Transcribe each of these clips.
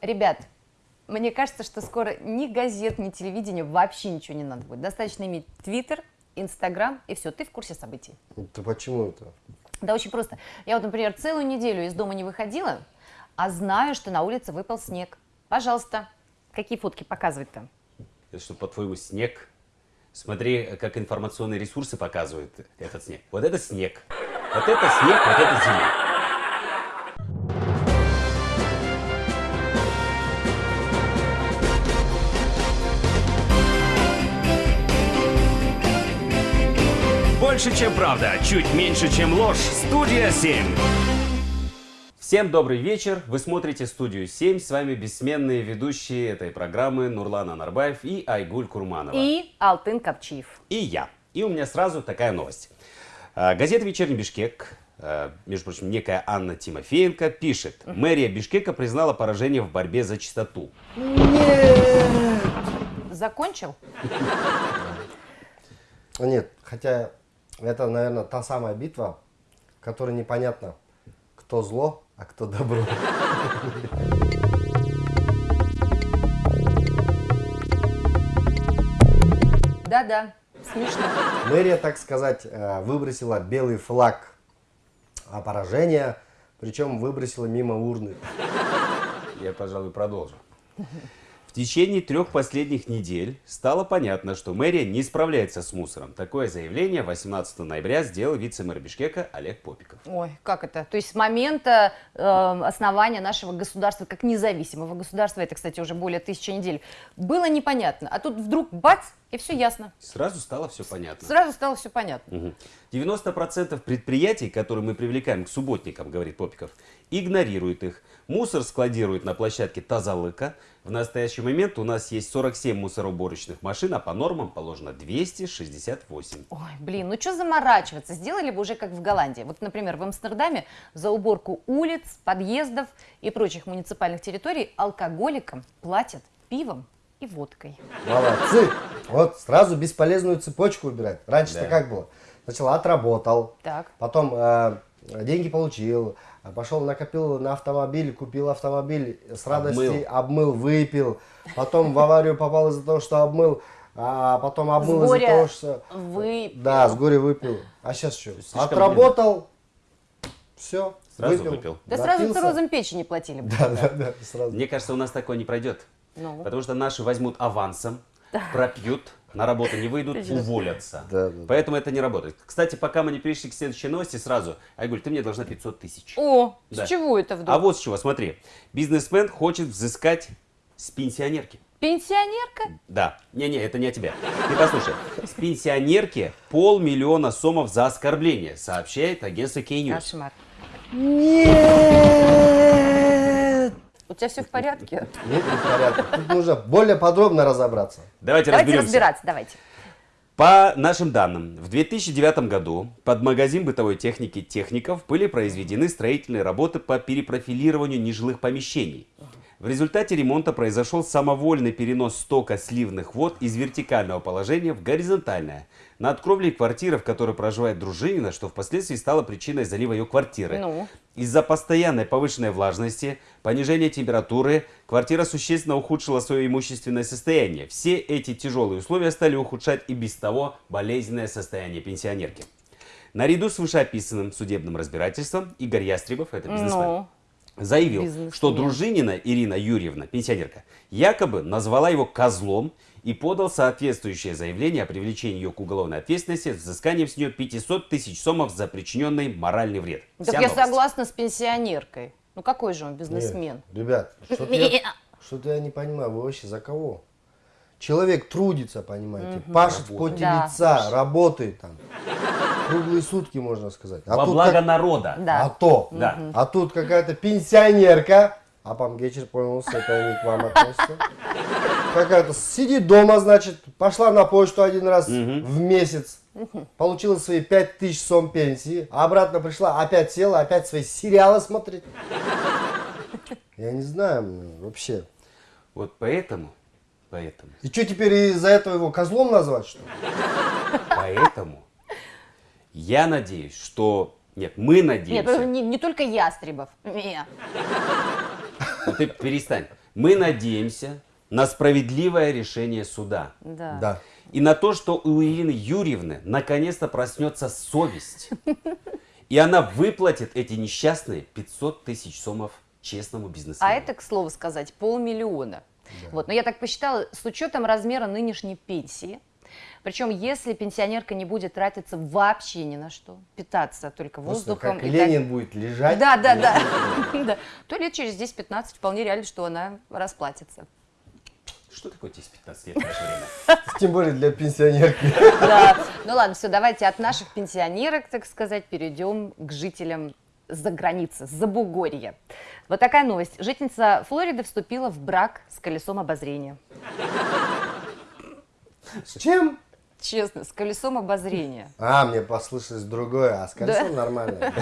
Ребят, мне кажется, что скоро ни газет, ни телевидения вообще ничего не надо будет. Достаточно иметь Твиттер, Инстаграм, и все, ты в курсе событий. Это почему это? Да очень просто. Я вот, например, целую неделю из дома не выходила, а знаю, что на улице выпал снег. Пожалуйста, какие фотки показывать-то? Это что, по-твоему, снег? Смотри, как информационные ресурсы показывают этот снег. Вот это снег. Вот это снег, вот это зима. Больше, чем правда, чуть меньше, чем ложь. Студия 7. Всем добрый вечер. Вы смотрите студию 7. С вами бессменные ведущие этой программы Нурлан Анарбаев и Айгуль Курманова. И Алтын Капчиев. И я. И у меня сразу такая новость. А, газета «Вечерний Бишкек», а, между прочим, некая Анна Тимофеенко пишет. Мэрия Бишкека признала поражение в борьбе за чистоту. Закончил? Нет, хотя это, наверное, та самая битва, в которой непонятно, кто зло, а кто добро. Да-да, смешно. Мэрия, так сказать, э, выбросила белый флаг а поражения, причем выбросила мимо урны. Я, пожалуй, продолжу. В течение трех последних недель стало понятно, что мэрия не справляется с мусором. Такое заявление 18 ноября сделал вице-мэр Бишкека Олег Попиков. Ой, как это? То есть с момента э, основания нашего государства, как независимого государства, это, кстати, уже более тысячи недель, было непонятно. А тут вдруг бац, и все ясно. Сразу стало все понятно. Сразу стало все понятно. Мгм. 90% предприятий, которые мы привлекаем к субботникам, говорит Попиков, игнорируют их. Мусор складируют на площадке Тазалыка. В настоящий момент у нас есть 47 мусороуборочных машин, а по нормам положено 268. Ой, блин, ну что заморачиваться? Сделали бы уже как в Голландии. Вот, например, в Амстердаме за уборку улиц, подъездов и прочих муниципальных территорий алкоголикам платят пивом и водкой. Молодцы! Вот сразу бесполезную цепочку убирать. Раньше-то Да. как было? Сначала отработал, Так. потом э, деньги получил, а пошел накопил на автомобиль, купил автомобиль, с радости обмыл, выпил, потом в аварию попал из-за того, что обмыл, а потом обмыл из-за того, что... выпил. Да, с горя выпил. А сейчас что? слишком Отработал, все, Сразу выпил. Да сразу напился. циррозом печени платили бы. Да, да, да, сразу. Мне кажется, у нас такое не пройдет. Ну. Потому что наши возьмут авансом, пропьют, на работу не выйдут, уволятся. Да, да, да. Поэтому это не работает. Кстати, пока мы не перешли к следующей новости, сразу, Айгуль, ты мне должна 500 тысяч. О, Да. с чего это вдруг? А вот с чего, смотри. Бизнесмен хочет взыскать с пенсионерки. Пенсионерка? Да. Не-не, это не о тебе. Ты послушай. С пенсионерки полмиллиона сомов за оскорбление, сообщает агентство K-News. Кошмар. Нет! У тебя все в порядке? Нет, не в порядке. Тут нужно более подробно разобраться. Давайте, Давайте разберемся. разбираться, давайте. По нашим данным, в 2009 году под магазин бытовой техники техников были произведены строительные работы по перепрофилированию нежилых помещений. В результате ремонта произошел самовольный перенос стока сливных вод из вертикального положения в горизонтальное. Над кровлей квартиры, в которой проживает дружинина, что впоследствии стало причиной залива ее квартиры. Ну? Из-за постоянной повышенной влажности, понижения температуры, квартира существенно ухудшила свое имущественное состояние. Все эти тяжелые условия стали ухудшать и без того болезненное состояние пенсионерки. Наряду с вышеописанным судебным разбирательством Игорь Ястребов, это бизнесмен, Ну? Заявил, что дружинина Ирина Юрьевна, пенсионерка, якобы назвала его козлом и подал соответствующее заявление о привлечении ее к уголовной ответственности с взысканием с нее 500 тысяч сомов за причиненный моральный вред. Так Вся я новость. согласна с пенсионеркой. Ну какой же он бизнесмен? Нет, ребят, что-то я, что-то я не понимаю, вы вообще за кого? Человек трудится, понимаете, пашет в поте Да, лица, работает там. Круглые сутки, можно сказать. А Во тут благо как- народа. Да. А то. Да. А тут какая-то пенсионерка. А пан Гечер понял, что это не к вам относится. Какая-то сидит дома, значит, пошла на почту один раз в месяц. Получила свои 5000 сом пенсии. А обратно пришла, опять села, опять свои сериалы смотрит. Я не знаю м, вообще. Вот поэтому, поэтому, И что теперь из-за этого его козлом назвать, что ли? поэтому я надеюсь, что... Нет, мы Нет, надеемся. не, не только Ястребов. Не. Ну ты перестань. Мы надеемся на справедливое решение суда. Да. Да. И на то, что у Ирины Юрьевны наконец-то проснется совесть. И она выплатит эти несчастные 500 тысяч сомов честному бизнесмену. А это, к слову сказать, полмиллиона. Вот. Но я так посчитала, с учетом размера нынешней пенсии, причем если пенсионерка не будет тратиться вообще ни на что, питаться только Просто воздухом. как и Ленин будет лежать. так- Да, да, да. Да. То лет через 10-15 вполне реально, что она расплатится. Что такое 10-15 лет в наше время? Тем более для пенсионерки. Да. Ну ладно, все, давайте от наших пенсионерок, так сказать, перейдем к жителям за границы, за Бугорья. Вот такая новость. Жительница Флориды вступила в брак с колесом обозрения. С чем? Честно, с колесом обозрения. А, мне послышалось другое, а с колесом нормально.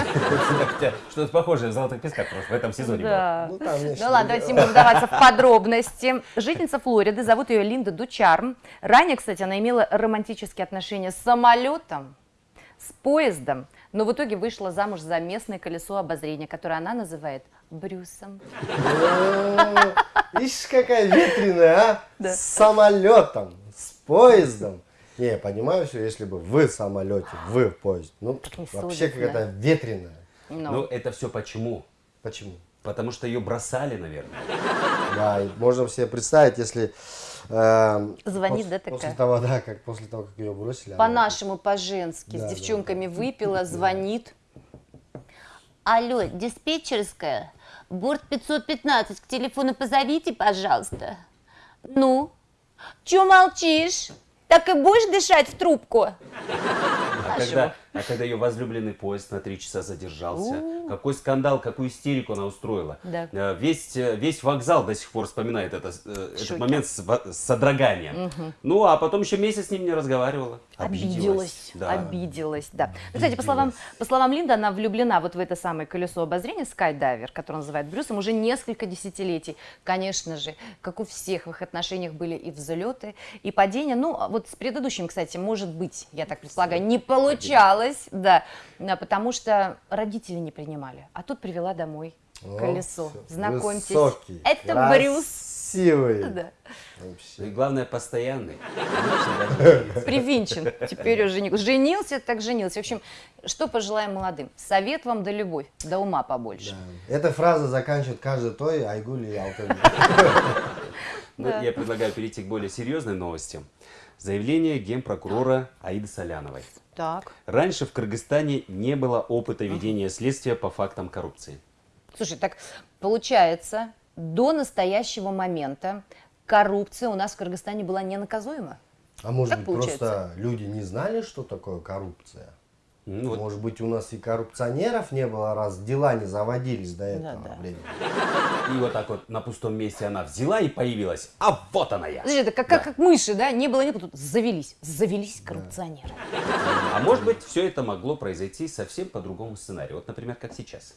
Что-то похожее в «Золотых песках» просто в этом сезоне было. Да. Ну, там Ну нечто ладно, давайте не будем вдаваться в подробности. Жительница Флориды, зовут ее Линда Дучарм. Ранее, кстати, она имела романтические отношения с самолетом, с поездом, но в итоге вышла замуж за местное колесо обозрения, которое она называет Брюсом. Э, Ишь, какая ветреная, а? Да. С самолетом, поездом. Не, я понимаю все, если бы вы в самолете, вы в поезде. Ну, вообще какая-то ветреная. Ну, Ну, это все почему? Почему? Потому что ее бросали, наверное. Да, и можно себе представить, если... э, Звонит пос- ДТК. После того, да, как после того, как ее бросили. она- по-нашему, по-женски, Да, с да, девчонками выпила, звонит. Алло, диспетчерская, борт 515, к телефону позовите, пожалуйста. Ну, чё молчишь? Так и будешь дышать в трубку? А когда, а когда ее возлюбленный поезд на три часа задержался, какой скандал, какую истерику она устроила. Да. Э, Весь, э, весь вокзал до сих пор вспоминает это, э, этот момент с, содроганием. Ну, а потом еще месяц с ним не разговаривала. Обиделась, Да. обиделась, да. Ну, кстати, по словам, по словам Линды, она влюблена вот в это самое колесо обозрения Skydиver, которое называют Брюсом, уже несколько десятилетий. Конечно же, как у всех в их отношениях были и взлеты, и падения. Ну, а вот с предыдущим, кстати, может быть, я так предполагаю, не получалось, да, Да, потому что родители не принимали. А тут привела домой О, колесо. всё. Знакомьтесь, Высокий, это Брюс. Красивый. Да. И главное, постоянный. Привинчен. Теперь уже не... женился, так женился. В общем, что пожелаем молодым? Совет вам да любовь, да ума побольше. Да. Эта фраза заканчивает каждый той Айгуль и Алтын. Ну, Я предлагаю перейти к более серьезной новости. Заявление генпрокурора Аиды Соляновой. Так. Раньше в Кыргызстане не было опыта ведения следствия по фактам коррупции. Слушай, так получается, до настоящего момента коррупция у нас в Кыргызстане была ненаказуема? А может Так быть, получается. просто люди не знали, что такое коррупция? Ну, вот Может быть, у нас и коррупционеров не было, раз дела не заводились до этого Да-да. времени. И вот так вот на пустом месте она взяла и появилась. А вот она я. Слушай, это как, как, как мыши, да? Не было, не было, тут завелись. Завелись коррупционеры. А может быть, все это могло произойти совсем по другому сценарию. Вот, например, как сейчас.